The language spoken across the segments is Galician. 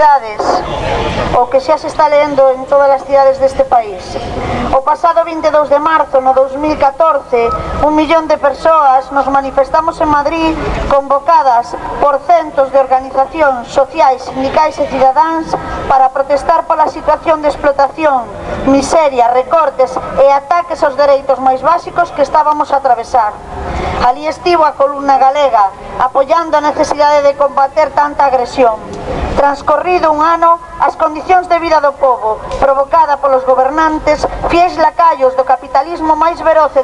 cidades o que xa se está lendo en todas as cidades deste país. O pasado 22 de marzo no 2014, un millón de persoas nos manifestamos en Madrid convocadas por centos de organizacións sociais, sindicais e cidadáns para protestar pola situación de explotación, miseria, recortes e ataques aos dereitos máis básicos que estábamos a atravesar. Ali estivo a columna galega, apoiando a necesidade de combater tanta agresión. Transcorrido un ano, as condicións de vida do povo, provocada polos gobernantes, fiéis lacayos do capitalismo máis veroce,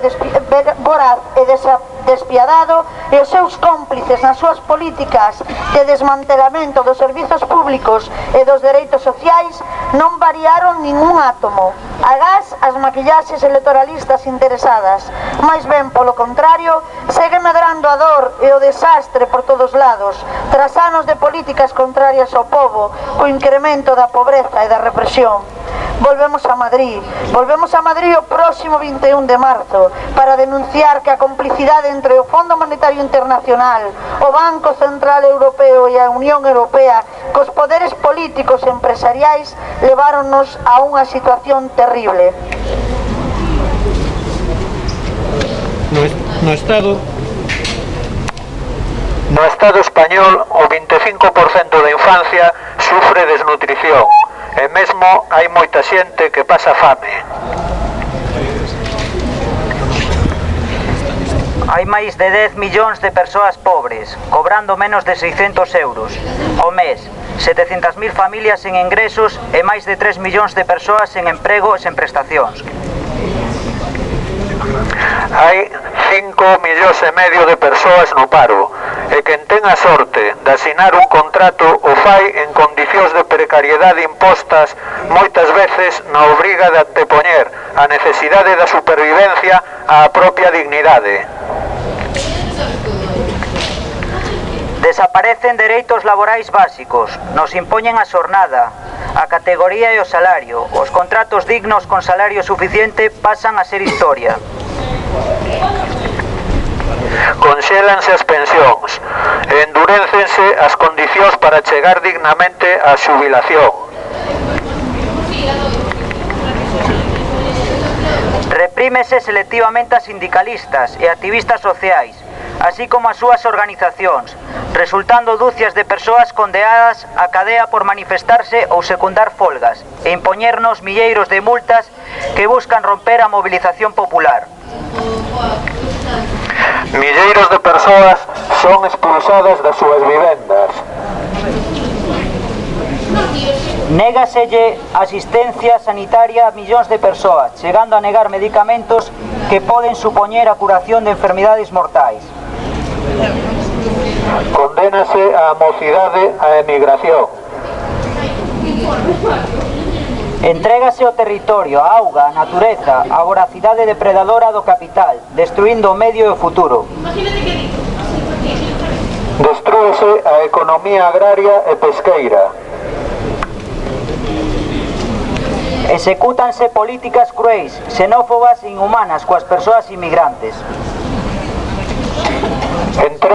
voraz e desaprovado, despiadado e os seus cómplices nas súas políticas de desmantelamento dos servizos públicos e dos dereitos sociais non variaron ningún átomo. Agás as maquillaxes electoralistas interesadas. máis ben, polo contrario, segue medrando a dor e o desastre por todos lados, tras anos de políticas contrarias ao povo, co incremento da pobreza e da represión volvemos a Madrid. Volvemos a Madrid o próximo 21 de marzo para denunciar que a complicidade entre o Fondo Monetario Internacional, o Banco Central Europeo e a Unión Europea cos poderes políticos e empresariais leváronnos a unha situación terrible. No, no Estado No Estado español, o 25% da infancia sufre desnutrición e mesmo hai moita xente que pasa fame. Hai máis de 10 millóns de persoas pobres, cobrando menos de 600 euros ao mes, 700.000 familias sen ingresos e máis de 3 millóns de persoas sen emprego e sen prestacións. Hai 5 millóns e medio de persoas no paro, e quen ten a sorte de asinar un contrato o fai en condicións de precariedade impostas moitas veces na obriga de antepoñer a necesidade da supervivencia á propia dignidade. Desaparecen dereitos laborais básicos, nos impoñen a xornada, a categoría e o salario, os contratos dignos con salario suficiente pasan a ser historia. Conxélanse as as condicións para chegar dignamente á xubilación. Reprímese selectivamente a sindicalistas e activistas sociais, así como as súas organizacións, resultando dúcias de persoas condeadas a cadea por manifestarse ou secundar folgas e impoñernos milleiros de multas que buscan romper a mobilización popular. Milleiros de persoas son expulsadas das súas vivendas. Négaselle asistencia sanitaria a millóns de persoas, chegando a negar medicamentos que poden supoñer a curación de enfermidades mortais. Condénase a mocidade a emigración. Entrégase o territorio, a auga, a natureza, a voracidade depredadora do capital, destruindo o medio e o futuro. Destrúese a economía agraria e pesqueira. Execútanse políticas cruéis, xenófobas e inhumanas coas persoas inmigrantes. Entre